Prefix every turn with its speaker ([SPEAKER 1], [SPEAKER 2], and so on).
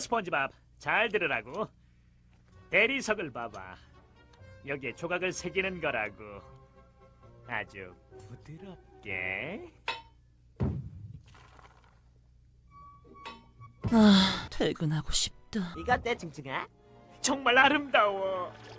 [SPEAKER 1] 스펀지밥 잘 들으라고. 대리석을 봐봐. 여기에 조각을 새기는 거라고. 아주 부드럽게.
[SPEAKER 2] 아, 퇴근하고 싶다.
[SPEAKER 3] 이거 어때 징징아?
[SPEAKER 1] 정말 아름다워.